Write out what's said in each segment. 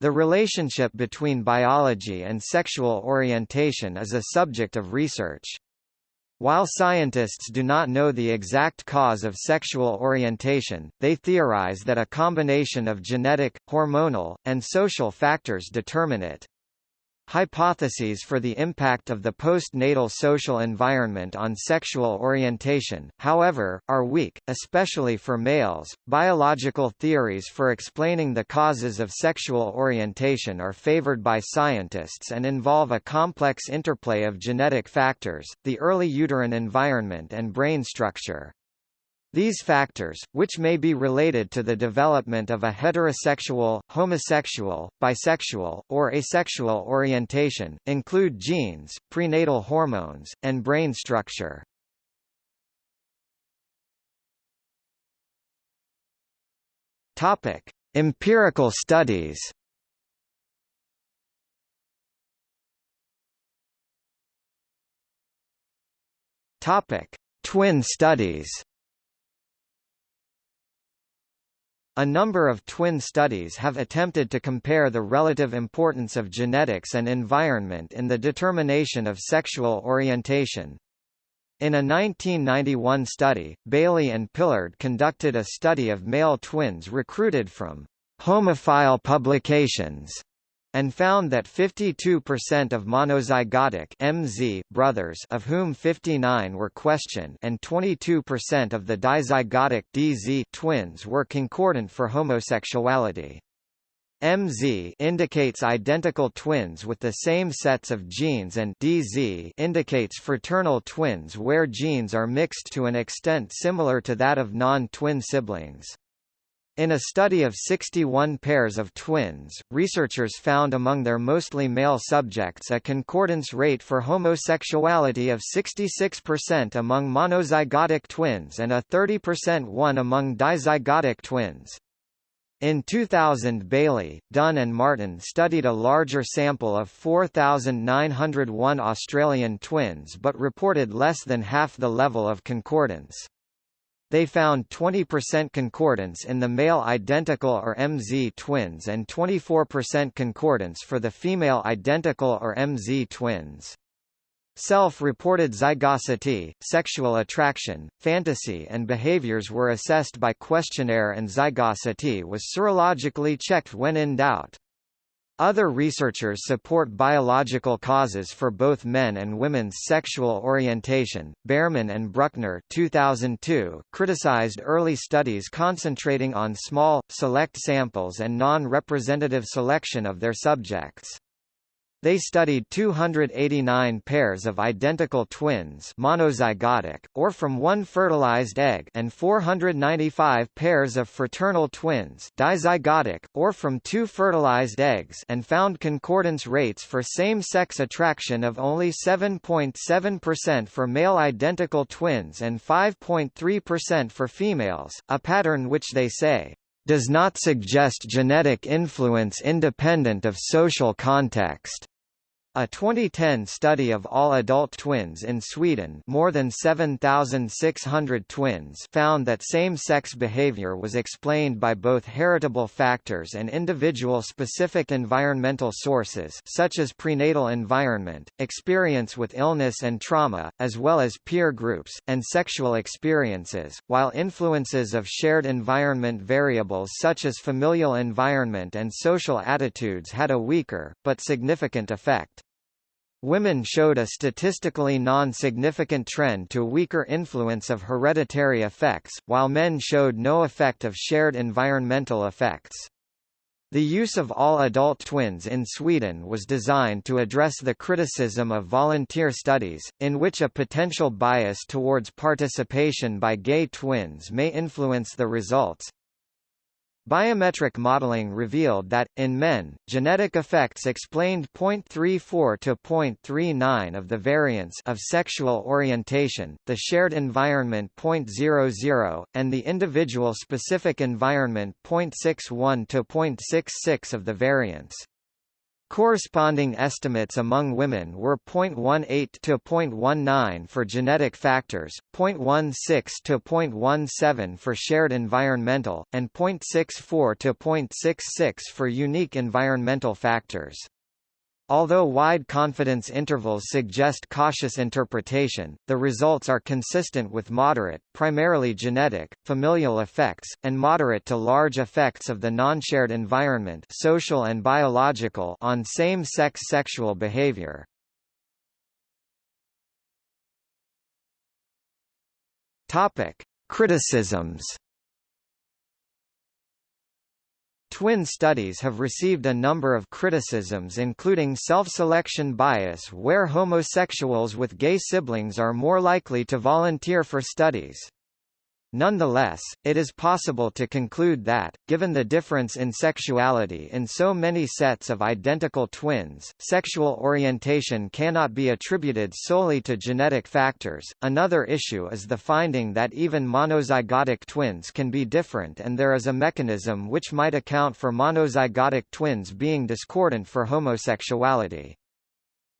The relationship between biology and sexual orientation is a subject of research. While scientists do not know the exact cause of sexual orientation, they theorize that a combination of genetic, hormonal, and social factors determine it. Hypotheses for the impact of the postnatal social environment on sexual orientation, however, are weak, especially for males. Biological theories for explaining the causes of sexual orientation are favored by scientists and involve a complex interplay of genetic factors, the early uterine environment and brain structure. These factors, which may be related to the development of a heterosexual, homosexual, bisexual, or asexual orientation, include genes, prenatal hormones, and brain structure. Topic: Empirical studies. Topic: Twin studies. A number of twin studies have attempted to compare the relative importance of genetics and environment in the determination of sexual orientation. In a 1991 study, Bailey and Pillard conducted a study of male twins recruited from homophile publications and found that 52% of monozygotic MZ brothers of whom 59 were questioned and 22% of the dizygotic DZ twins were concordant for homosexuality. MZ indicates identical twins with the same sets of genes and DZ indicates fraternal twins where genes are mixed to an extent similar to that of non-twin siblings. In a study of 61 pairs of twins, researchers found among their mostly male subjects a concordance rate for homosexuality of 66% among monozygotic twins and a 30% one among dizygotic twins. In 2000 Bailey, Dunn and Martin studied a larger sample of 4,901 Australian twins but reported less than half the level of concordance. They found 20% concordance in the male identical or MZ twins and 24% concordance for the female identical or MZ twins. Self-reported zygosity, sexual attraction, fantasy and behaviors were assessed by questionnaire and zygosity was serologically checked when in doubt. Other researchers support biological causes for both men and women's sexual orientation. Bearman and Bruckner 2002 criticized early studies concentrating on small, select samples and non-representative selection of their subjects. They studied 289 pairs of identical twins monozygotic, or from one fertilized egg and 495 pairs of fraternal twins dizygotic, or from two fertilized eggs and found concordance rates for same-sex attraction of only 7.7% for male identical twins and 5.3% for females, a pattern which they say does not suggest genetic influence independent of social context. A 2010 study of all adult twins in Sweden more than 7,600 twins found that same-sex behavior was explained by both heritable factors and individual-specific environmental sources such as prenatal environment, experience with illness and trauma, as well as peer groups, and sexual experiences, while influences of shared environment variables such as familial environment and social attitudes had a weaker, but significant effect. Women showed a statistically non-significant trend to weaker influence of hereditary effects, while men showed no effect of shared environmental effects. The use of all adult twins in Sweden was designed to address the criticism of volunteer studies, in which a potential bias towards participation by gay twins may influence the results. Biometric modeling revealed that, in men, genetic effects explained 0.34 to 0.39 of the variance of sexual orientation, the shared environment 0.00, and the individual specific environment 0.61 to 0.66 of the variance. Corresponding estimates among women were 0.18 to 0.19 for genetic factors, 0.16 to 0.17 for shared environmental, and 0.64 to 0.66 for unique environmental factors. Although wide confidence intervals suggest cautious interpretation, the results are consistent with moderate, primarily genetic, familial effects, and moderate to large effects of the non-shared environment social and biological on same-sex sexual behavior. Criticisms Twin studies have received a number of criticisms including self-selection bias where homosexuals with gay siblings are more likely to volunteer for studies. Nonetheless, it is possible to conclude that, given the difference in sexuality in so many sets of identical twins, sexual orientation cannot be attributed solely to genetic factors. Another issue is the finding that even monozygotic twins can be different and there is a mechanism which might account for monozygotic twins being discordant for homosexuality.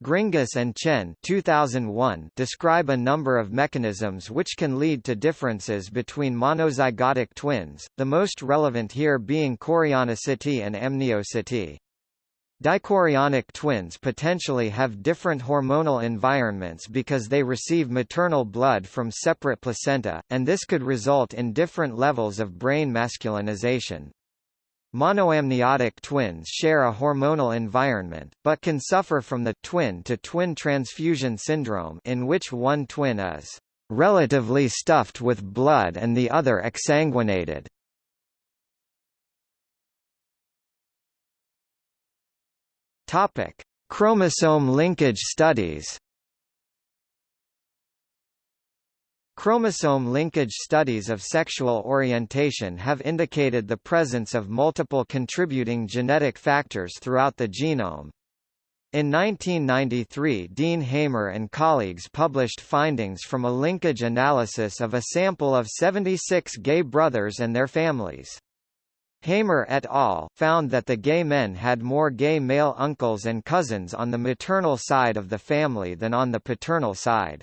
Gringras and Chen 2001 describe a number of mechanisms which can lead to differences between monozygotic twins, the most relevant here being chorionicity and amnionicity. Dichorionic twins potentially have different hormonal environments because they receive maternal blood from separate placenta, and this could result in different levels of brain masculinization. Monoamniotic twins share a hormonal environment, but can suffer from the twin-to-twin -twin transfusion syndrome in which one twin is relatively stuffed with blood and the other exsanguinated. Chromosome linkage studies. Chromosome linkage studies of sexual orientation have indicated the presence of multiple contributing genetic factors throughout the genome. In 1993 Dean Hamer and colleagues published findings from a linkage analysis of a sample of 76 gay brothers and their families. Hamer et al. found that the gay men had more gay male uncles and cousins on the maternal side of the family than on the paternal side.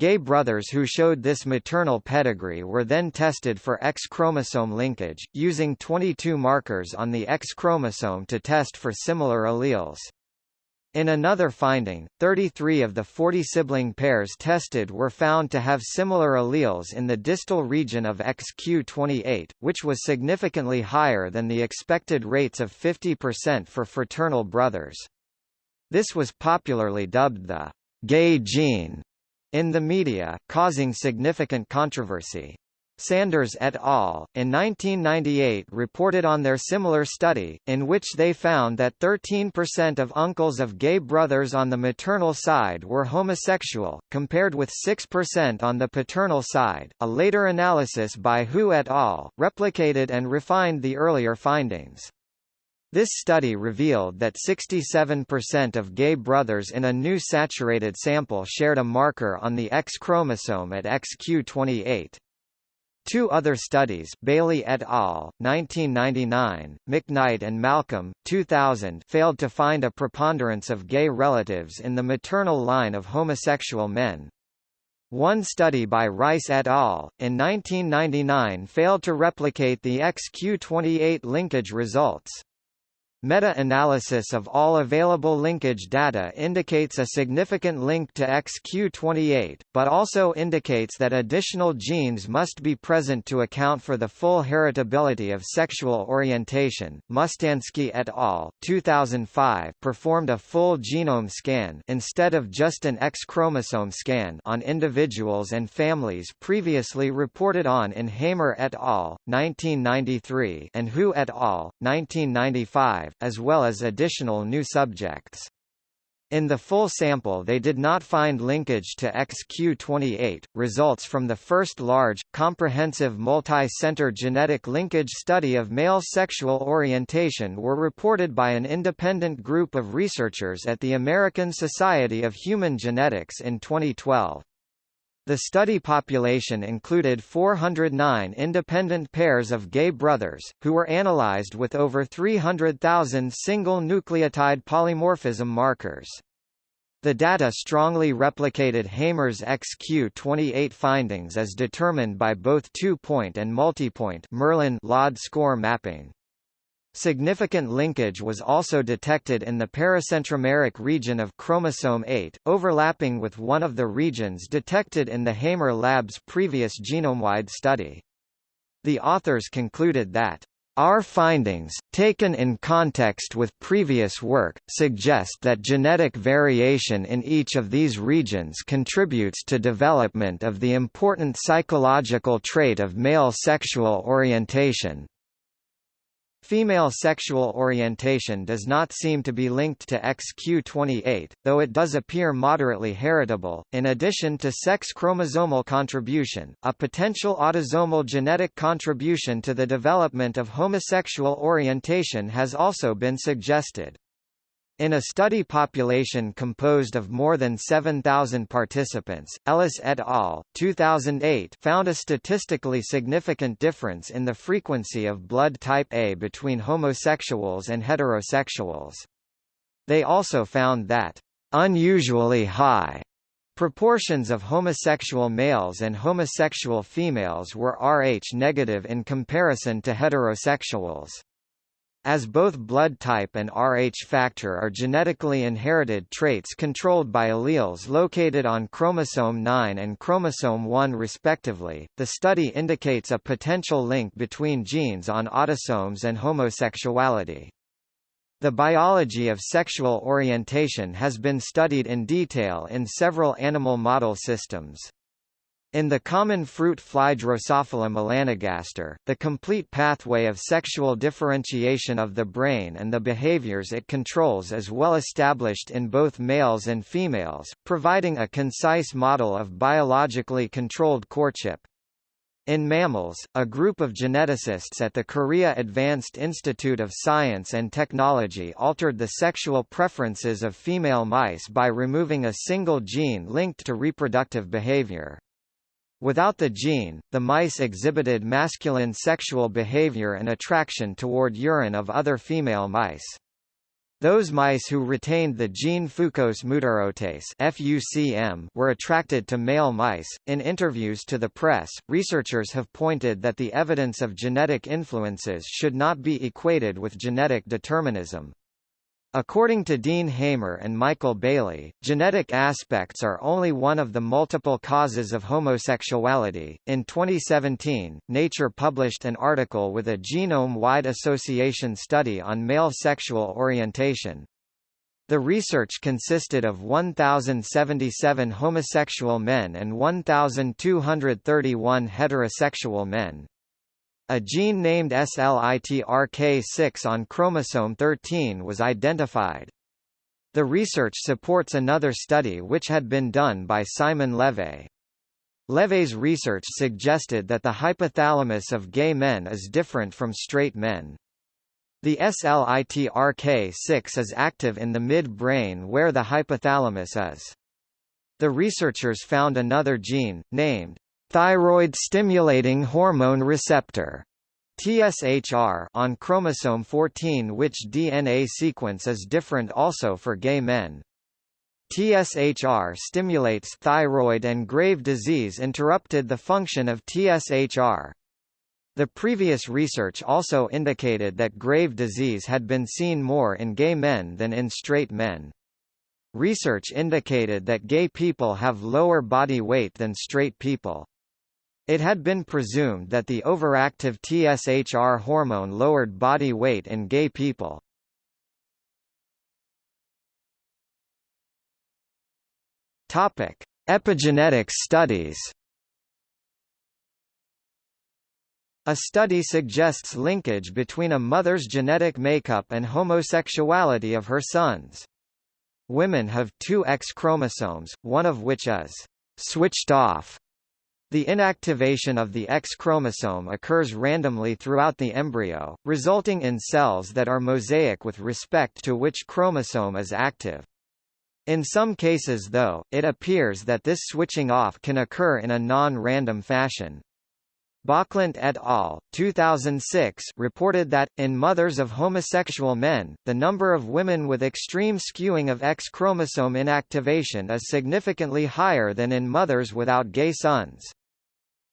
Gay brothers who showed this maternal pedigree were then tested for X chromosome linkage, using 22 markers on the X chromosome to test for similar alleles. In another finding, 33 of the 40 sibling pairs tested were found to have similar alleles in the distal region of XQ28, which was significantly higher than the expected rates of 50% for fraternal brothers. This was popularly dubbed the gay gene in the media, causing significant controversy. Sanders et al. in 1998 reported on their similar study, in which they found that 13% of uncles of gay brothers on the maternal side were homosexual, compared with 6% on the paternal side. A later analysis by Hu et al. replicated and refined the earlier findings. This study revealed that 67% of gay brothers in a new saturated sample shared a marker on the X chromosome at XQ28. Two other studies Bailey et al., 1999, McKnight and Malcolm, 2000 failed to find a preponderance of gay relatives in the maternal line of homosexual men. One study by Rice et al. in 1999 failed to replicate the XQ28 linkage results. Meta-analysis of all available linkage data indicates a significant link to XQ28, but also indicates that additional genes must be present to account for the full heritability of sexual orientation. Mustanski et al. 2005 performed a full genome scan instead of just an X chromosome scan on individuals and families previously reported on in Hamer et al. 1993 and Hu et al. 1995 as well as additional new subjects. In the full sample they did not find linkage to XQ28. Results from the first large, comprehensive multi-center genetic linkage study of male sexual orientation were reported by an independent group of researchers at the American Society of Human Genetics in 2012. The study population included 409 independent pairs of gay brothers, who were analyzed with over 300,000 single nucleotide polymorphism markers. The data strongly replicated Hamer's XQ28 findings as determined by both two-point and multipoint Merlin LOD score mapping. Significant linkage was also detected in the paracentromeric region of chromosome 8, overlapping with one of the regions detected in the Hamer lab's previous genome-wide study. The authors concluded that our findings, taken in context with previous work, suggest that genetic variation in each of these regions contributes to development of the important psychological trait of male sexual orientation. Female sexual orientation does not seem to be linked to XQ28, though it does appear moderately heritable. In addition to sex chromosomal contribution, a potential autosomal genetic contribution to the development of homosexual orientation has also been suggested. In a study population composed of more than 7,000 participants, Ellis et al. 2008 found a statistically significant difference in the frequency of blood type A between homosexuals and heterosexuals. They also found that unusually high Proportions of homosexual males and homosexual females were Rh negative in comparison to heterosexuals. As both blood type and Rh factor are genetically inherited traits controlled by alleles located on chromosome 9 and chromosome 1 respectively, the study indicates a potential link between genes on autosomes and homosexuality. The biology of sexual orientation has been studied in detail in several animal model systems. In the common fruit fly Drosophila melanogaster, the complete pathway of sexual differentiation of the brain and the behaviors it controls is well established in both males and females, providing a concise model of biologically controlled courtship. In mammals, a group of geneticists at the Korea Advanced Institute of Science and Technology altered the sexual preferences of female mice by removing a single gene linked to reproductive behavior. Without the gene, the mice exhibited masculine sexual behavior and attraction toward urine of other female mice. Those mice who retained the gene fucose mutarotase (FUCM) were attracted to male mice. In interviews to the press, researchers have pointed that the evidence of genetic influences should not be equated with genetic determinism. According to Dean Hamer and Michael Bailey, genetic aspects are only one of the multiple causes of homosexuality. In 2017, Nature published an article with a genome wide association study on male sexual orientation. The research consisted of 1,077 homosexual men and 1,231 heterosexual men. A gene named SLITRK6 on chromosome 13 was identified. The research supports another study which had been done by Simon Levay. Levay's research suggested that the hypothalamus of gay men is different from straight men. The SLITRK6 is active in the mid-brain where the hypothalamus is. The researchers found another gene, named Thyroid stimulating hormone receptor TSHR on chromosome 14 which DNA sequence is different also for gay men. TSHR stimulates thyroid and grave disease interrupted the function of TSHR. The previous research also indicated that grave disease had been seen more in gay men than in straight men. Research indicated that gay people have lower body weight than straight people. It had been presumed that the overactive TSHR hormone lowered body weight in gay people. Topic: Epigenetics studies. A study suggests linkage between a mother's genetic makeup and homosexuality of her sons. Women have two X chromosomes, one of which is switched off the inactivation of the X chromosome occurs randomly throughout the embryo, resulting in cells that are mosaic with respect to which chromosome is active. In some cases though, it appears that this switching off can occur in a non-random fashion. Bocklandt et al. 2006 reported that, in mothers of homosexual men, the number of women with extreme skewing of X chromosome inactivation is significantly higher than in mothers without gay sons.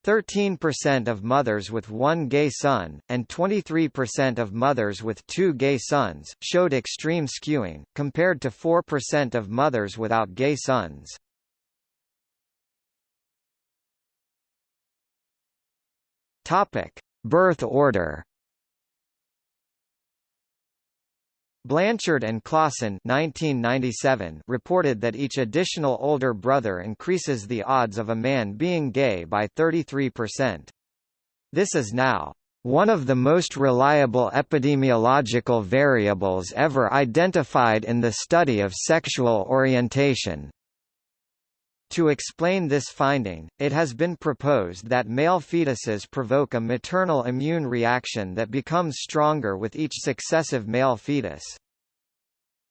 13% of mothers with one gay son, and 23% of mothers with two gay sons, showed extreme skewing, compared to 4% of mothers without gay sons. Birth order. Blanchard and Clausen 1997 reported that each additional older brother increases the odds of a man being gay by 33%. This is now one of the most reliable epidemiological variables ever identified in the study of sexual orientation. To explain this finding, it has been proposed that male fetuses provoke a maternal immune reaction that becomes stronger with each successive male fetus.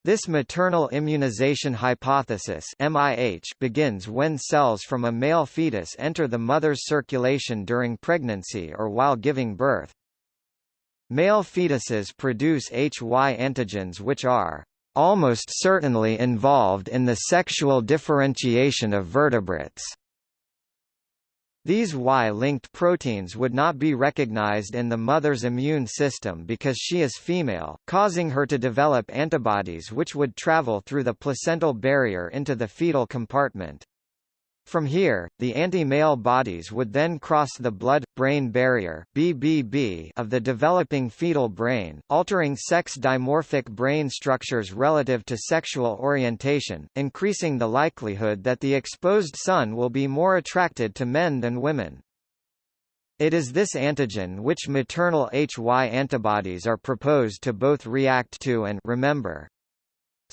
This maternal immunization hypothesis MIH begins when cells from a male fetus enter the mother's circulation during pregnancy or while giving birth. Male fetuses produce HY antigens which are almost certainly involved in the sexual differentiation of vertebrates. These Y-linked proteins would not be recognized in the mother's immune system because she is female, causing her to develop antibodies which would travel through the placental barrier into the fetal compartment. From here, the anti-male bodies would then cross the blood-brain barrier BBB of the developing fetal brain, altering sex dimorphic brain structures relative to sexual orientation, increasing the likelihood that the exposed son will be more attracted to men than women. It is this antigen which maternal HY antibodies are proposed to both react to and remember.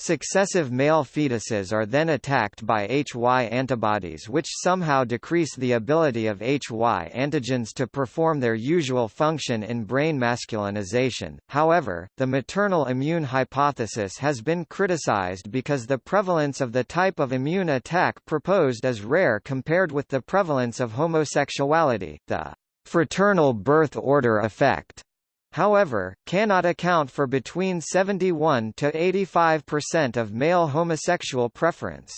Successive male fetuses are then attacked by HY antibodies which somehow decrease the ability of HY antigens to perform their usual function in brain masculinization. However, the maternal immune hypothesis has been criticized because the prevalence of the type of immune attack proposed is rare compared with the prevalence of homosexuality, the fraternal birth order effect however, cannot account for between 71 to 85% of male homosexual preference.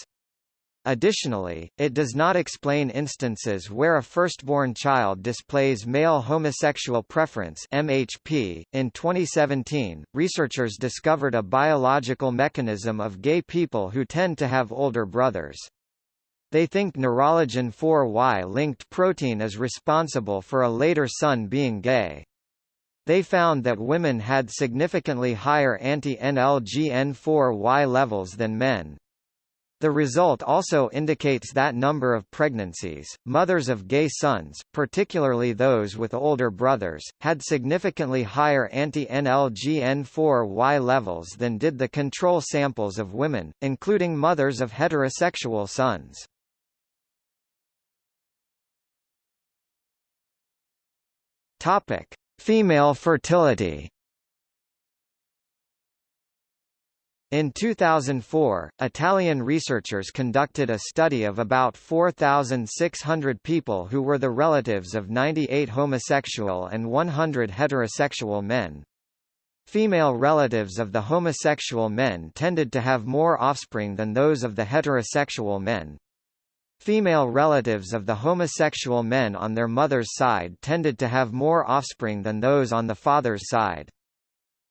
Additionally, it does not explain instances where a firstborn child displays male homosexual preference MHP. .In 2017, researchers discovered a biological mechanism of gay people who tend to have older brothers. They think neuroligin 4Y-linked protein is responsible for a later son being gay. They found that women had significantly higher anti-NLGN4Y levels than men. The result also indicates that number of pregnancies, mothers of gay sons, particularly those with older brothers, had significantly higher anti-NLGN4Y levels than did the control samples of women, including mothers of heterosexual sons. Topic: Female fertility In 2004, Italian researchers conducted a study of about 4,600 people who were the relatives of 98 homosexual and 100 heterosexual men. Female relatives of the homosexual men tended to have more offspring than those of the heterosexual men. Female relatives of the homosexual men on their mother's side tended to have more offspring than those on the father's side.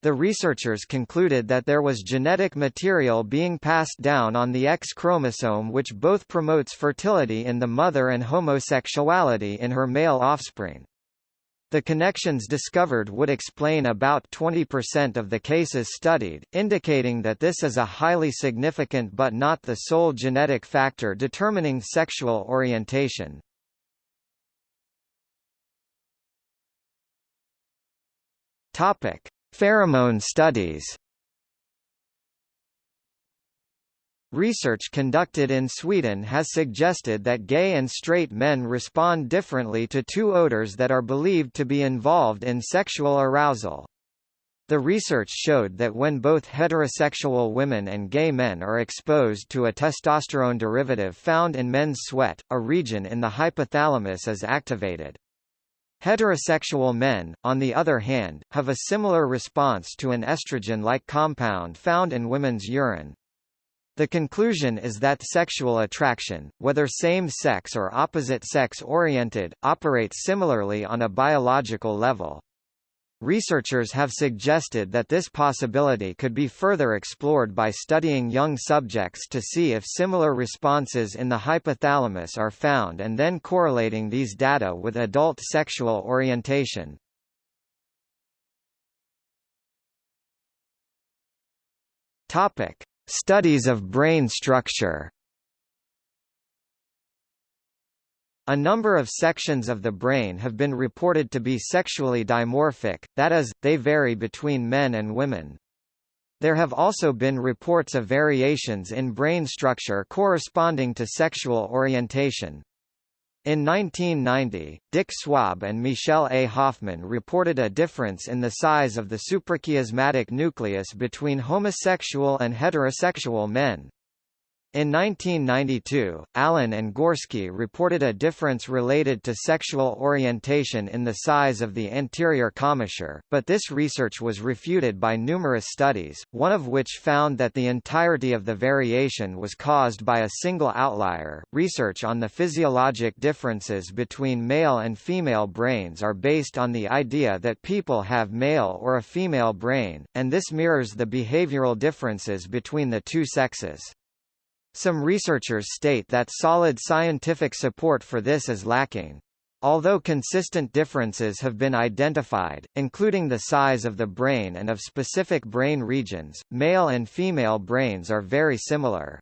The researchers concluded that there was genetic material being passed down on the X chromosome which both promotes fertility in the mother and homosexuality in her male offspring. The connections discovered would explain about 20% of the cases studied, indicating that this is a highly significant but not the sole genetic factor determining sexual orientation. Topic: Pheromone studies. Research conducted in Sweden has suggested that gay and straight men respond differently to two odors that are believed to be involved in sexual arousal. The research showed that when both heterosexual women and gay men are exposed to a testosterone derivative found in men's sweat, a region in the hypothalamus is activated. Heterosexual men, on the other hand, have a similar response to an estrogen-like compound found in women's urine. The conclusion is that sexual attraction, whether same-sex or opposite-sex oriented, operates similarly on a biological level. Researchers have suggested that this possibility could be further explored by studying young subjects to see if similar responses in the hypothalamus are found and then correlating these data with adult sexual orientation. Topic: Studies of brain structure. A number of sections of the brain have been reported to be sexually dimorphic, that is, they vary between men and women. There have also been reports of variations in brain structure corresponding to sexual orientation. In 1990, Dick Swaab and Michelle A. Hoffman reported a difference in the size of the suprachiasmatic nucleus between homosexual and heterosexual men. In 1992, Allen and Gorski reported a difference related to sexual orientation in the size of the anterior commissure, but this research was refuted by numerous studies, one of which found that the entirety of the variation was caused by a single outlier. Research on the physiologic differences between male and female brains are based on the idea that people have male or a female brain, and this mirrors the behavioral differences between the two sexes. Some researchers state that solid scientific support for this is lacking. Although consistent differences have been identified, including the size of the brain and of specific brain regions, male and female brains are very similar.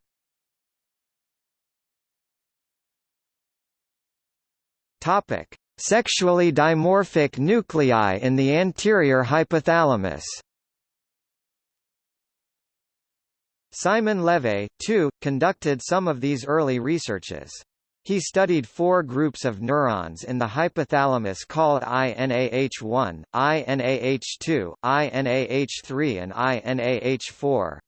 Topic: Sexually dimorphic nuclei in the anterior hypothalamus. Simon Levy, too, conducted some of these early researches. He studied four groups of neurons in the hypothalamus called INAH1, INAH2, INAH3 and INAH4.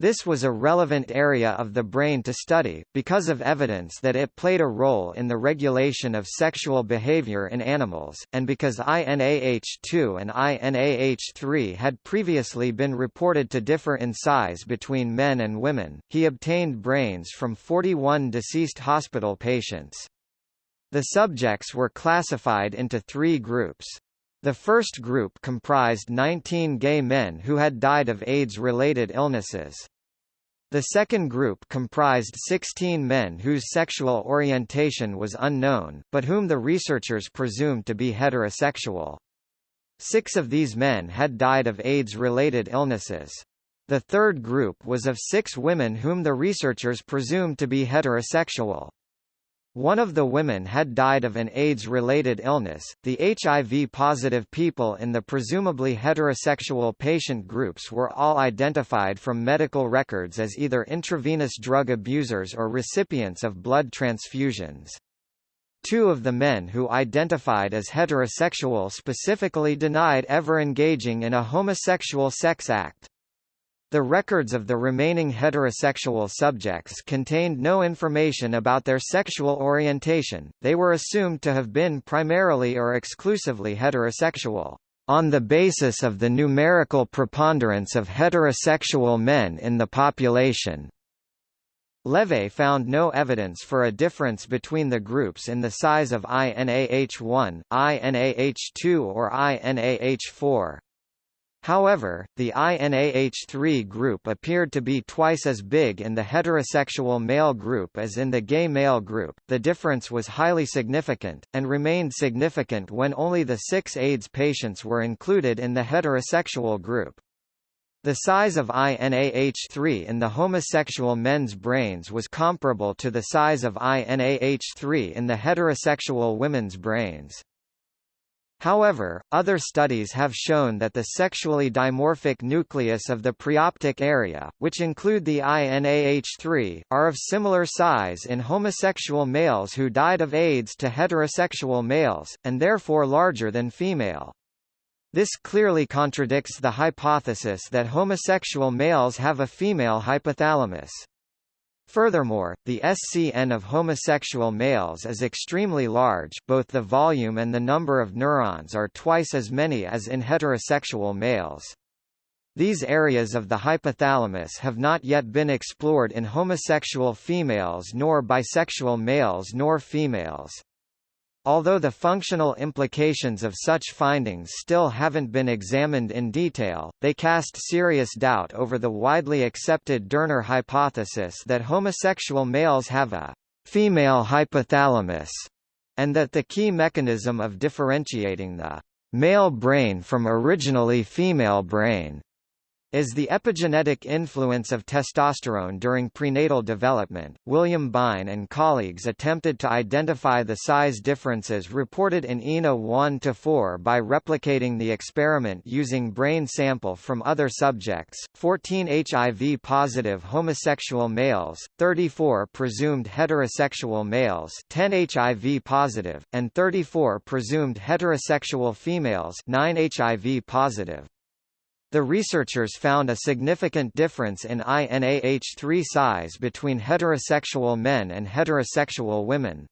This was a relevant area of the brain to study, because of evidence that it played a role in the regulation of sexual behavior in animals, and because INAH2 and INAH3 had previously been reported to differ in size between men and women. He obtained brains from 41 deceased hospital patients. The subjects were classified into three groups. The first group comprised 19 gay men who had died of AIDS-related illnesses. The second group comprised 16 men whose sexual orientation was unknown, but whom the researchers presumed to be heterosexual. Six of these men had died of AIDS-related illnesses. The third group was of six women whom the researchers presumed to be heterosexual. One of the women had died of an AIDS-related illness. The HIV-positive people in the presumably heterosexual patient groups were all identified from medical records as either intravenous drug abusers or recipients of blood transfusions. Two of the men who identified as heterosexual specifically denied ever engaging in a homosexual sex act. The records of the remaining heterosexual subjects contained no information about their sexual orientation, they were assumed to have been primarily or exclusively heterosexual, on the basis of the numerical preponderance of heterosexual men in the population. Levy found no evidence for a difference between the groups in the size of INAH1, INAH2 or INAH4. However, the INAH3 group appeared to be twice as big in the heterosexual male group as in the gay male group. The difference was highly significant, and remained significant when only the six AIDS patients were included in the heterosexual group. The size of INAH3 in the homosexual men's brains was comparable to the size of INAH3 in the heterosexual women's brains. However, other studies have shown that the sexually dimorphic nucleus of the preoptic area, which include the INAH3, are of similar size in homosexual males who died of AIDS to heterosexual males, and therefore larger than female. This clearly contradicts the hypothesis that homosexual males have a female hypothalamus. Furthermore, the SCN of homosexual males is extremely large both the volume and the number of neurons are twice as many as in heterosexual males. These areas of the hypothalamus have not yet been explored in homosexual females nor bisexual males nor females. Although the functional implications of such findings still haven't been examined in detail, they cast serious doubt over the widely accepted Dörner hypothesis that homosexual males have a female hypothalamus, and that the key mechanism of differentiating the male brain from originally female brain is the epigenetic influence of testosterone during prenatal development. William Byne and colleagues attempted to identify the size differences reported in ENA 1 to 4 by replicating the experiment using brain sample from other subjects, 14 HIV positive homosexual males, 34 presumed heterosexual males, 10 HIV positive, and 34 presumed heterosexual females, 9 HIV positive. The researchers found a significant difference in INAH3 size between heterosexual men and heterosexual women.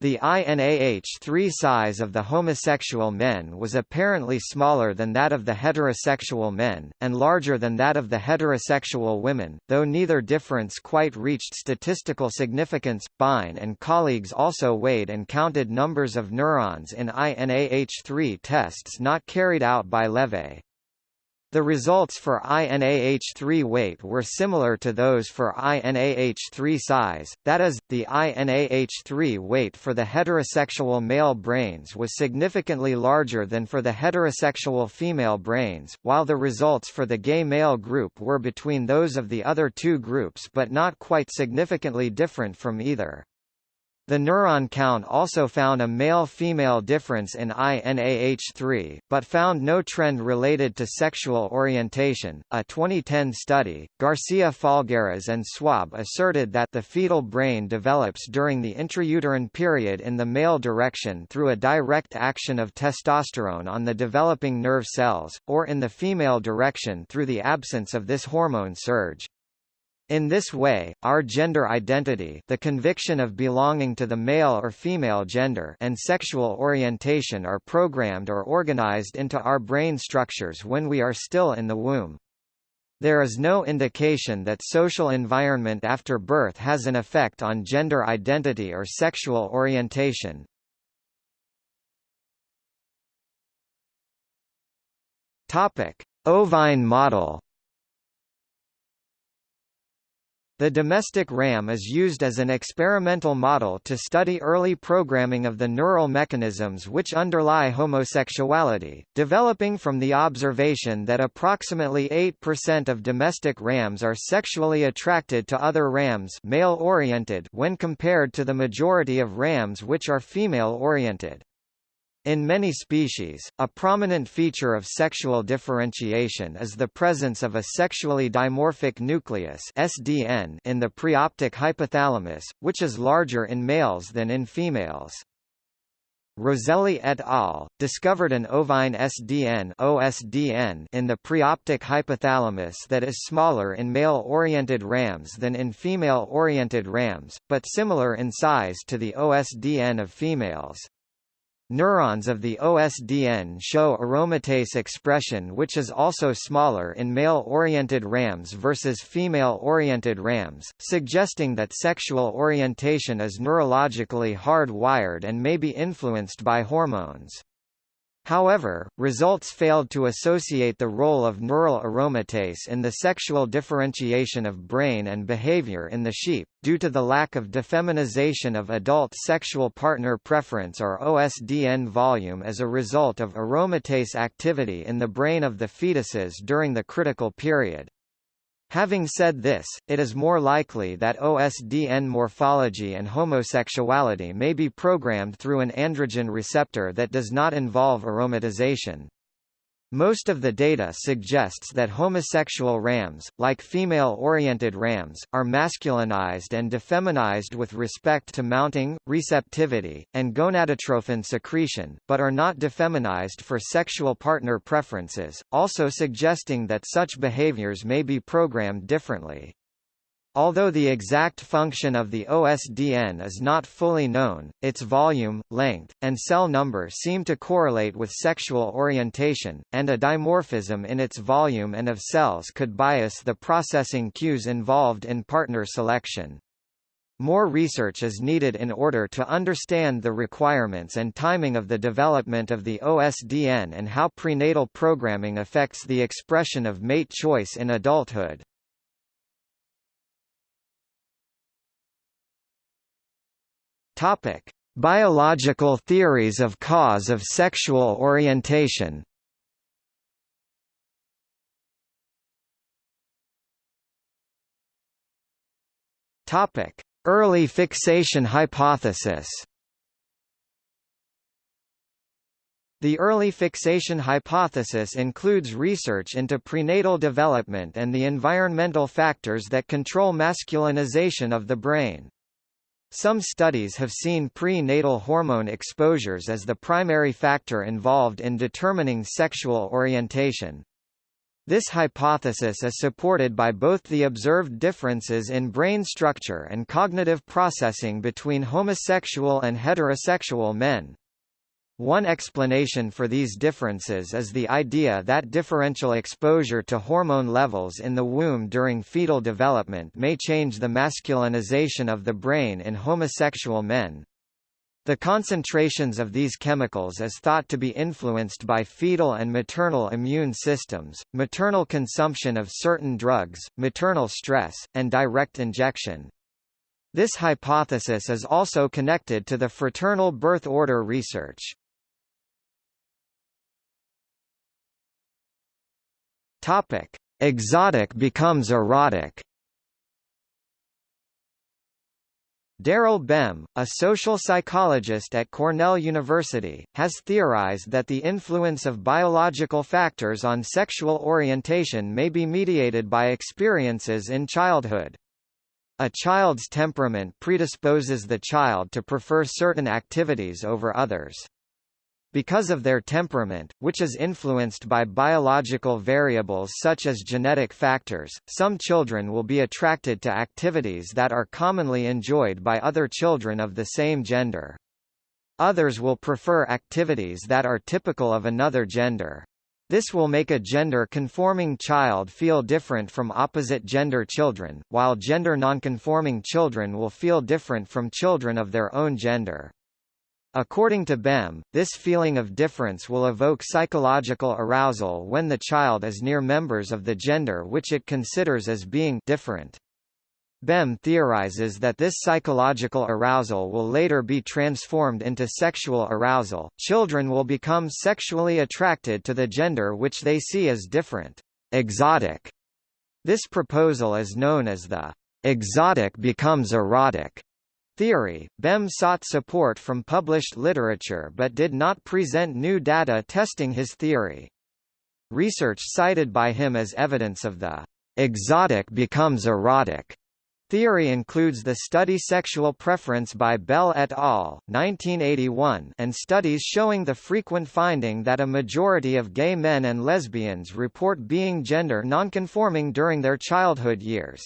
The INAH3 size of the homosexual men was apparently smaller than that of the heterosexual men, and larger than that of the heterosexual women, though neither difference quite reached statistical significance. Byne and colleagues also weighed and counted numbers of neurons in INAH3 tests not carried out by Levay. The results for INAH3 weight were similar to those for INAH3 size, that is, the INAH3 weight for the heterosexual male brains was significantly larger than for the heterosexual female brains, while the results for the gay male group were between those of the other two groups but not quite significantly different from either. The neuron count also found a male-female difference in INAH3, but found no trend related to sexual orientation. A 2010 study, Garcia Falgueras and Swaab asserted that the fetal brain develops during the intrauterine period in the male direction through a direct action of testosterone on the developing nerve cells, or in the female direction through the absence of this hormone surge. In this way, our gender identity the conviction of belonging to the male or female gender and sexual orientation are programmed or organized into our brain structures when we are still in the womb. There is no indication that social environment after birth has an effect on gender identity or sexual orientation. Ovine model The domestic RAM is used as an experimental model to study early programming of the neural mechanisms which underlie homosexuality, developing from the observation that approximately 8% of domestic rams are sexually attracted to other rams male-oriented when compared to the majority of rams which are female-oriented. In many species, a prominent feature of sexual differentiation is the presence of a sexually dimorphic nucleus (SDN) in the preoptic hypothalamus, which is larger in males than in females. Roselli et al. discovered an ovine SDN OSDN in the preoptic hypothalamus that is smaller in male-oriented rams than in female-oriented rams, but similar in size to the OSDN of females. Neurons of the OSDN show aromatase expression which is also smaller in male-oriented rams versus female-oriented rams, suggesting that sexual orientation is neurologically hard-wired and may be influenced by hormones. However, results failed to associate the role of neural aromatase in the sexual differentiation of brain and behavior in the sheep, due to the lack of defeminization of adult sexual partner preference or OSDN volume as a result of aromatase activity in the brain of the fetuses during the critical period. Having said this, it is more likely that OSDN morphology and homosexuality may be programmed through an androgen receptor that does not involve aromatization. Most of the data suggests that homosexual rams, like female-oriented rams, are masculinized and defeminized with respect to mounting, receptivity, and gonadotrophin secretion, but are not defeminized for sexual partner preferences, also suggesting that such behaviors may be programmed differently. Although the exact function of the OSDN is not fully known, its volume, length, and cell number seem to correlate with sexual orientation, and a dimorphism in its volume and of cells could bias the processing cues involved in partner selection. More research is needed in order to understand the requirements and timing of the development of the OSDN and how prenatal programming affects the expression of mate choice in adulthood. Topic: Biological theories of cause of sexual orientation. Topic: Early fixation hypothesis. The early fixation hypothesis includes research into prenatal development and the environmental factors that control masculinization of the brain. Some studies have seen prenatal hormone exposures as the primary factor involved in determining sexual orientation. This hypothesis is supported by both the observed differences in brain structure and cognitive processing between homosexual and heterosexual men. One explanation for these differences is the idea that differential exposure to hormone levels in the womb during fetal development may change the masculinization of the brain in homosexual men. The concentrations of these chemicals is thought to be influenced by fetal and maternal immune systems, maternal consumption of certain drugs, maternal stress, and direct injection. This hypothesis is also connected to the fraternal birth order research. Topic: Exotic becomes erotic. Daryl Bem, a social psychologist at Cornell University, has theorized that the influence of biological factors on sexual orientation may be mediated by experiences in childhood. A child's temperament predisposes the child to prefer certain activities over others. Because of their temperament, which is influenced by biological variables such as genetic factors, some children will be attracted to activities that are commonly enjoyed by other children of the same gender. Others will prefer activities that are typical of another gender. This will make a gender-conforming child feel different from opposite-gender children, while gender-nonconforming children will feel different from children of their own gender. According to Bem, this feeling of difference will evoke psychological arousal when the child is near members of the gender which it considers as being different. Bem theorizes that this psychological arousal will later be transformed into sexual arousal. Children will become sexually attracted to the gender which they see as different, exotic. This proposal is known as the exotic becomes erotic theory, Bem sought support from published literature but did not present new data testing his theory. Research cited by him as evidence of the exotic becomes erotic Theory includes the study Sexual Preference by Bell et al. 1981 and studies showing the frequent finding that a majority of gay men and lesbians report being gender nonconforming during their childhood years.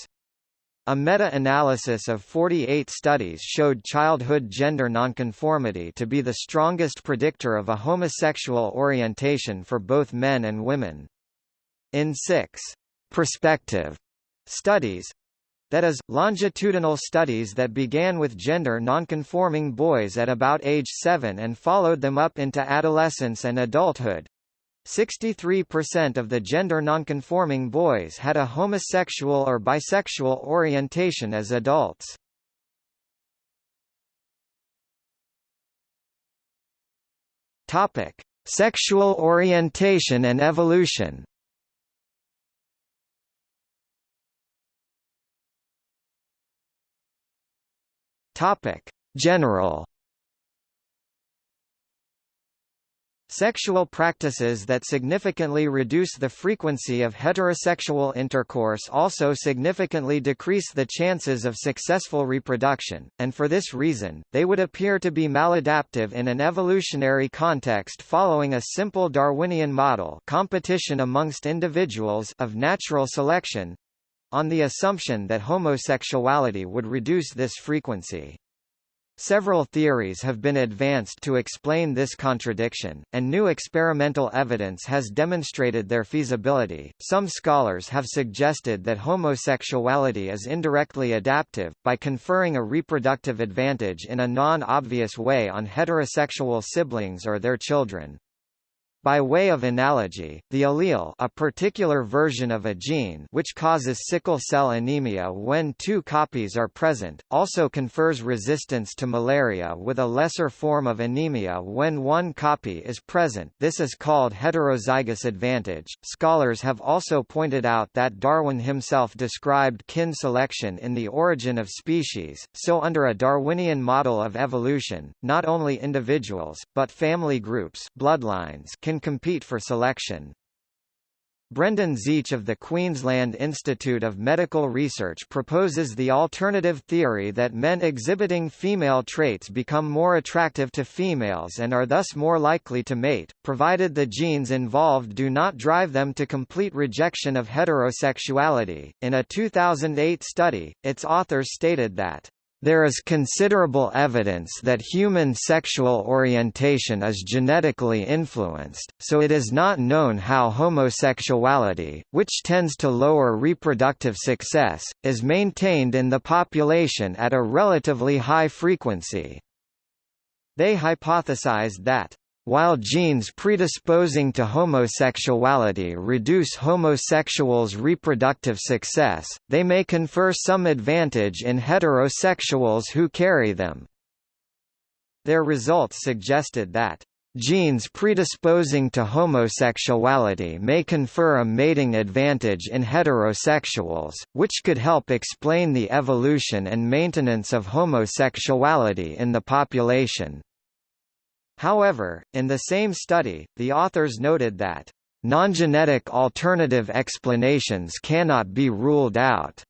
A meta-analysis of 48 studies showed childhood gender nonconformity to be the strongest predictor of a homosexual orientation for both men and women. In six prospective studies, that is, longitudinal studies that began with gender nonconforming boys at about age 7 and followed them up into adolescence and adulthood, 63% of the gender nonconforming boys had a homosexual or bisexual orientation as adults. Topic: Sexual orientation and evolution. Topic: General Sexual practices that significantly reduce the frequency of heterosexual intercourse also significantly decrease the chances of successful reproduction, and for this reason, they would appear to be maladaptive in an evolutionary context following a simple Darwinian model competition amongst individuals of natural selection on the assumption that homosexuality would reduce this frequency. Several theories have been advanced to explain this contradiction, and new experimental evidence has demonstrated their feasibility. Some scholars have suggested that homosexuality is indirectly adaptive, by conferring a reproductive advantage in a non obvious way on heterosexual siblings or their children. By way of analogy, the allele a particular version of a gene which causes sickle cell anemia when two copies are present, also confers resistance to malaria with a lesser form of anemia when one copy is present this is called heterozygous advantage. Scholars have also pointed out that Darwin himself described kin selection in The Origin of Species, so under a Darwinian model of evolution, not only individuals, but family groups bloodlines can can compete for selection. Brendan Zietsch of the Queensland Institute of Medical Research proposes the alternative theory that men exhibiting female traits become more attractive to females and are thus more likely to mate, provided the genes involved do not drive them to complete rejection of heterosexuality. In a 2008 study, its authors stated that there is considerable evidence that human sexual orientation is genetically influenced, so it is not known how homosexuality, which tends to lower reproductive success, is maintained in the population at a relatively high frequency. They hypothesized that while genes predisposing to homosexuality reduce homosexuals' reproductive success, they may confer some advantage in heterosexuals who carry them. Their results suggested that Genes predisposing to homosexuality may confer a mating advantage in heterosexuals, which could help explain the evolution and maintenance of homosexuality in the population. However, in the same study, the authors noted that non-genetic alternative explanations cannot be ruled out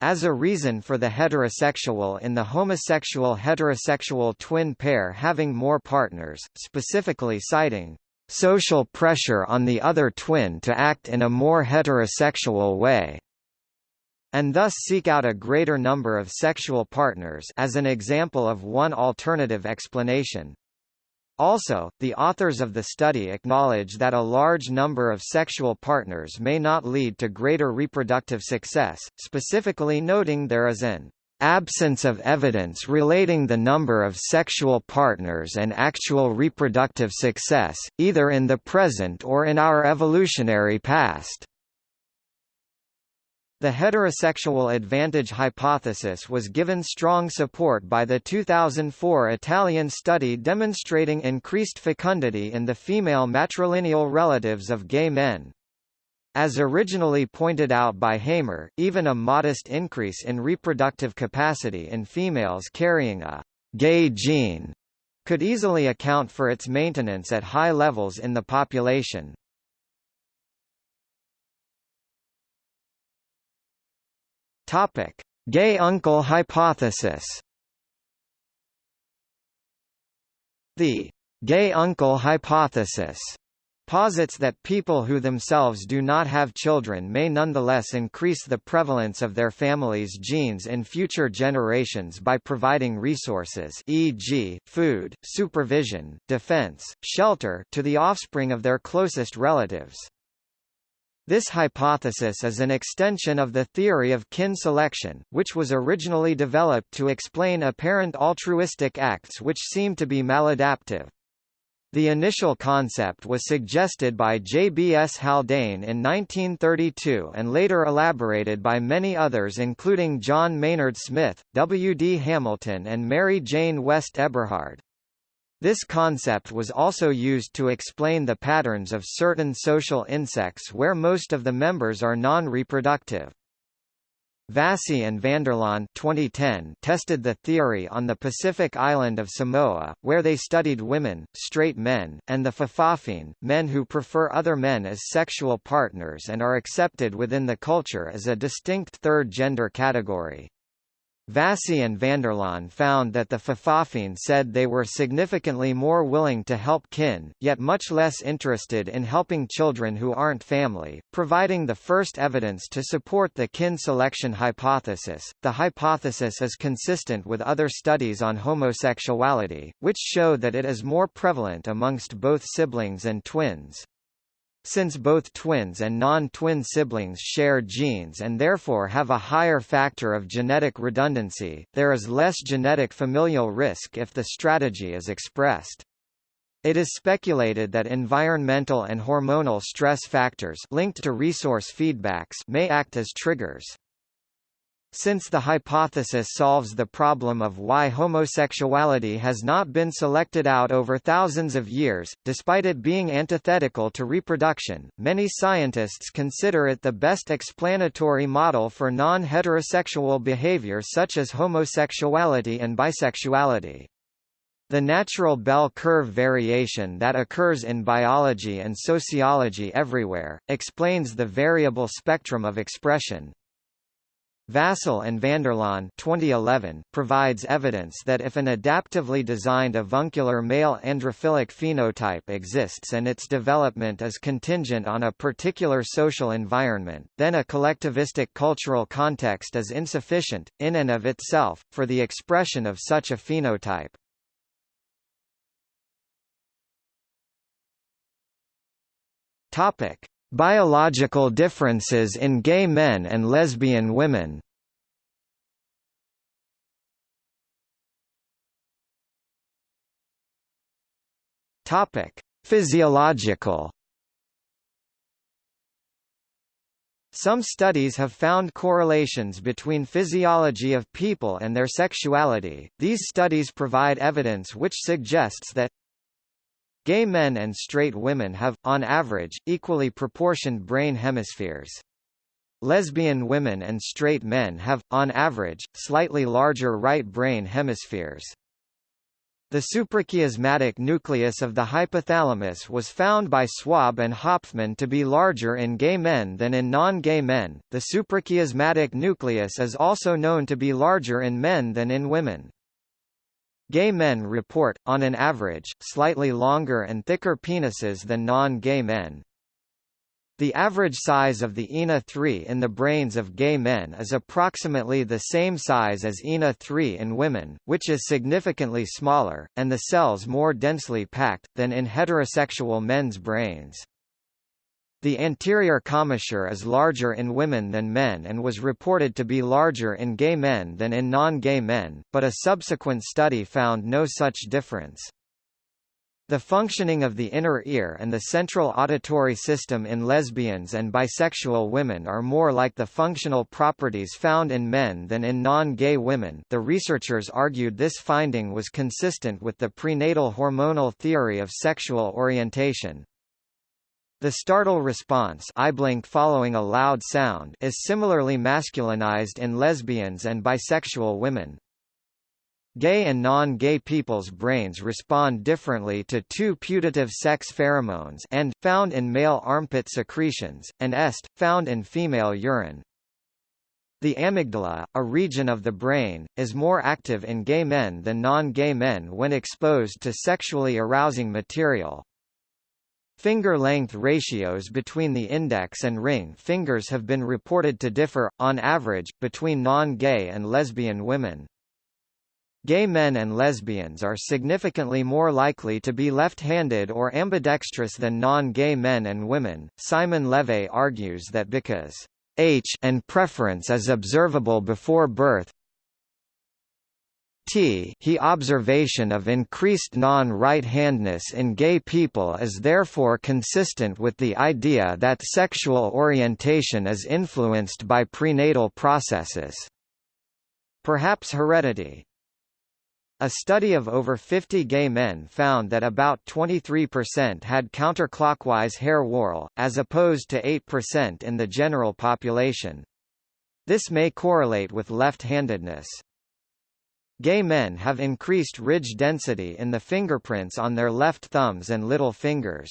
as a reason for the heterosexual in the homosexual heterosexual twin pair having more partners, specifically citing social pressure on the other twin to act in a more heterosexual way and thus seek out a greater number of sexual partners as an example of one alternative explanation. Also, the authors of the study acknowledge that a large number of sexual partners may not lead to greater reproductive success, specifically noting there is an absence of evidence relating the number of sexual partners and actual reproductive success, either in the present or in our evolutionary past. The heterosexual advantage hypothesis was given strong support by the 2004 Italian study demonstrating increased fecundity in the female matrilineal relatives of gay men. As originally pointed out by Hamer, even a modest increase in reproductive capacity in females carrying a gay gene could easily account for its maintenance at high levels in the population. Topic: Gay uncle hypothesis. The gay uncle hypothesis posits that people who themselves do not have children may nonetheless increase the prevalence of their family's genes in future generations by providing resources e.g., food, supervision, defense, shelter to the offspring of their closest relatives. This hypothesis is an extension of the theory of kin selection, which was originally developed to explain apparent altruistic acts which seem to be maladaptive. The initial concept was suggested by J. B. S. Haldane in 1932 and later elaborated by many others including John Maynard Smith, W. D. Hamilton and Mary Jane West Eberhard. This concept was also used to explain the patterns of certain social insects where most of the members are non-reproductive. Vasey and Vanderlaan 2010 tested the theory on the Pacific island of Samoa, where they studied women, straight men, and the Fa'afafine, men who prefer other men as sexual partners and are accepted within the culture as a distinct third gender category. Vasey and Vanderlaan found that the Fa'afafine said they were significantly more willing to help kin, yet much less interested in helping children who aren't family, providing the first evidence to support the kin selection hypothesis. The hypothesis is consistent with other studies on homosexuality, which show that it is more prevalent amongst both siblings and twins. Since both twins and non-twin siblings share genes and therefore have a higher factor of genetic redundancy, there is less genetic familial risk if the strategy is expressed. It is speculated that environmental and hormonal stress factors linked to resource feedbacks may act as triggers. Since the hypothesis solves the problem of why homosexuality has not been selected out over thousands of years, despite it being antithetical to reproduction, many scientists consider it the best explanatory model for non-heterosexual behavior such as homosexuality and bisexuality. The natural bell curve variation that occurs in biology and sociology everywhere, explains the variable spectrum of expression, Vasey and Vanderlaan 2011 provides evidence that if an adaptively designed avuncular male androphilic phenotype exists and its development is contingent on a particular social environment, then a collectivistic cultural context is insufficient, in and of itself, for the expression of such a phenotype. Topic. Biological differences in gay men and lesbian women Physiological Some studies have found correlations between physiology of people and their sexuality. These studies provide evidence which suggests that Gay men and straight women have, on average, equally proportioned brain hemispheres. Lesbian women and straight men have, on average, slightly larger right brain hemispheres. The suprachiasmatic nucleus of the hypothalamus was found by Swaab and Hofman to be larger in gay men than in non-gay men. The suprachiasmatic nucleus is also known to be larger in men than in women. Gay men report, on an average, slightly longer and thicker penises than non-gay men. The average size of the INAH3 in the brains of gay men is approximately the same size as INAH3 in women, which is significantly smaller, and the cells more densely packed, than in heterosexual men's brains. The anterior commissure is larger in women than men and was reported to be larger in gay men than in non-gay men, but a subsequent study found no such difference. The functioning of the inner ear and the central auditory system in lesbians and bisexual women are more like the functional properties found in men than in non-gay women the researchers argued this finding was consistent with the prenatal hormonal theory of sexual orientation. The startle response eye blink following a loud sound is similarly masculinized in lesbians and bisexual women. Gay and non-gay people's brains respond differently to two putative sex pheromones and, found in male armpit secretions, and est, found in female urine. The amygdala, a region of the brain, is more active in gay men than non-gay men when exposed to sexually arousing material. Finger length ratios between the index and ring fingers have been reported to differ, on average, between non-gay and lesbian women. Gay men and lesbians are significantly more likely to be left-handed or ambidextrous than non-gay men and women. Simon LeVay argues that because H and preference is observable before birth, T he observation of increased non-right-handness in gay people is therefore consistent with the idea that sexual orientation is influenced by prenatal processes. Perhaps heredity, a study of over 50 gay men found that about 23% had counterclockwise hair whorl, as opposed to 8% in the general population. This may correlate with left-handedness. Gay men have increased ridge density in the fingerprints on their left thumbs and little fingers.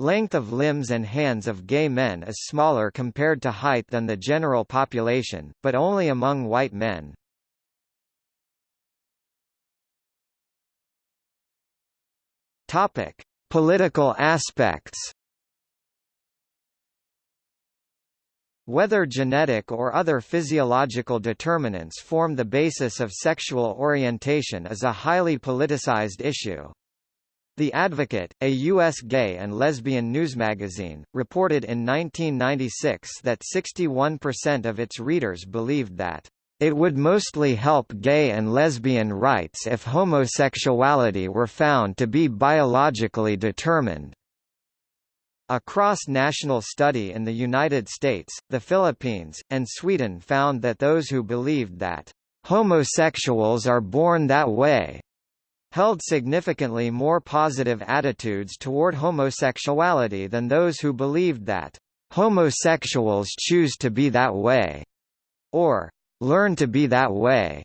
Length of limbs and hands of gay men is smaller compared to height than the general population, but only among white men. Topic: Political aspects. Whether genetic or other physiological determinants form the basis of sexual orientation is a highly politicized issue. The Advocate, a U.S. gay and lesbian newsmagazine, reported in 1996 that 61% of its readers believed that it would mostly help gay and lesbian rights if homosexuality were found to be biologically determined. A cross-national study in the United States, the Philippines, and Sweden found that those who believed that homosexuals are born that way held significantly more positive attitudes toward homosexuality than those who believed that homosexuals choose to be that way, or learn to be that way.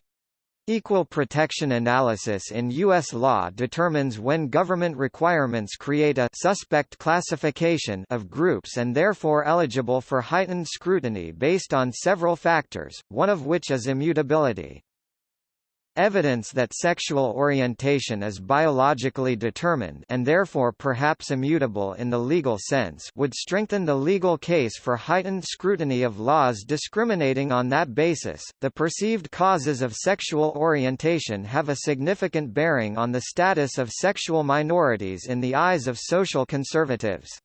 Equal protection analysis in U.S. law determines when government requirements create a suspect classification of groups and therefore eligible for heightened scrutiny based on several factors, one of which is immutability. Evidence that sexual orientation is biologically determined and therefore perhaps immutable in the legal sense would strengthen the legal case for heightened scrutiny of laws discriminating on that basis. The perceived causes of sexual orientation have a significant bearing on the status of sexual minorities in the eyes of social conservatives.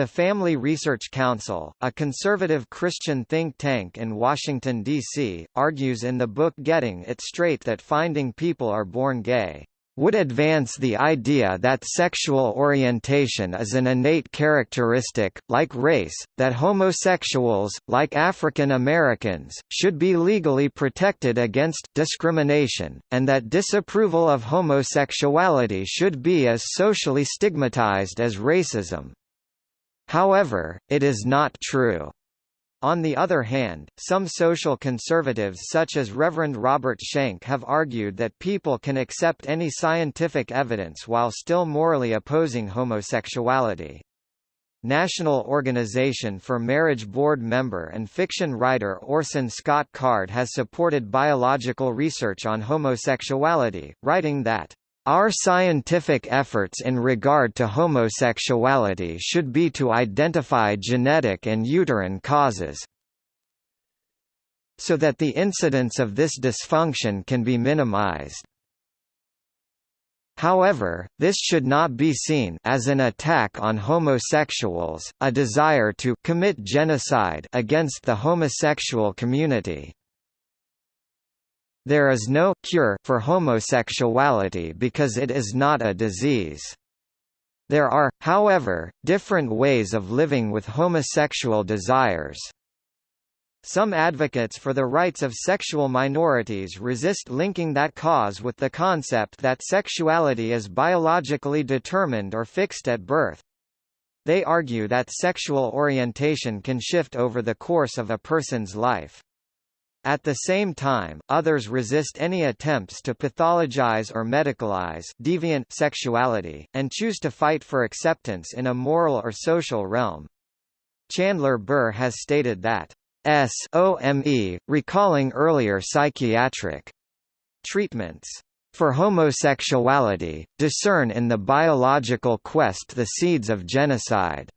The Family Research Council, a conservative Christian think tank in Washington, D.C., argues in the book Getting It Straight that finding people are born gay would advance the idea that sexual orientation is an innate characteristic, like race, that homosexuals, like African Americans, should be legally protected against discrimination, and that disapproval of homosexuality should be as socially stigmatized as racism. However, it is not true. On the other hand, some social conservatives such as Reverend Robert Schenck have argued that people can accept any scientific evidence while still morally opposing homosexuality. National Organization for Marriage Board member and fiction writer Orson Scott Card has supported biological research on homosexuality, writing that our scientific efforts in regard to homosexuality should be to identify genetic and uterine causes so that the incidence of this dysfunction can be minimized. However, this should not be seen as an attack on homosexuals, a desire to commit genocide against the homosexual community. There is no cure for homosexuality because it is not a disease. There are, however, different ways of living with homosexual desires. Some advocates for the rights of sexual minorities resist linking that cause with the concept that sexuality is biologically determined or fixed at birth. They argue that sexual orientation can shift over the course of a person's life. At the same time, others resist any attempts to pathologize or medicalize deviant sexuality, and choose to fight for acceptance in a moral or social realm. Chandler Burr has stated that SOME, recalling earlier psychiatric treatments for homosexuality, discern in the biological quest the seeds of genocide.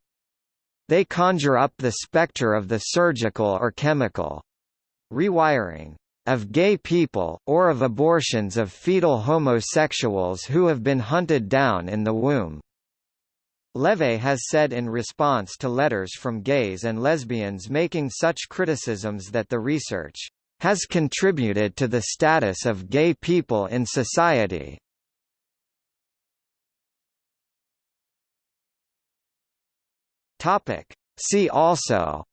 They conjure up the specter of the surgical or chemical rewiring of gay people, or of abortions of fetal homosexuals who have been hunted down in the womb. LeVay has said in response to letters from gays and lesbians making such criticisms that the research has contributed to the status of gay people in society. See also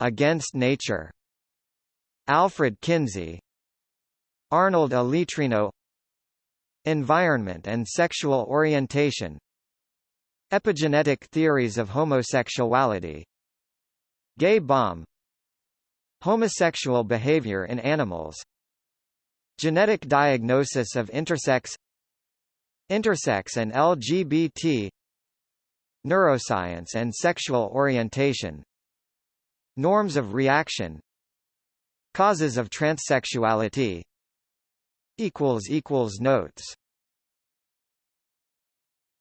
Against Nature. Alfred Kinsey. Arnold Alitrino Environment and sexual orientation. Epigenetic theories of homosexuality. Gay bomb Homosexual behavior in animals. Genetic diagnosis of intersex. Intersex and LGBT Neuroscience and sexual orientation Norms of reaction Causes of transsexuality Notes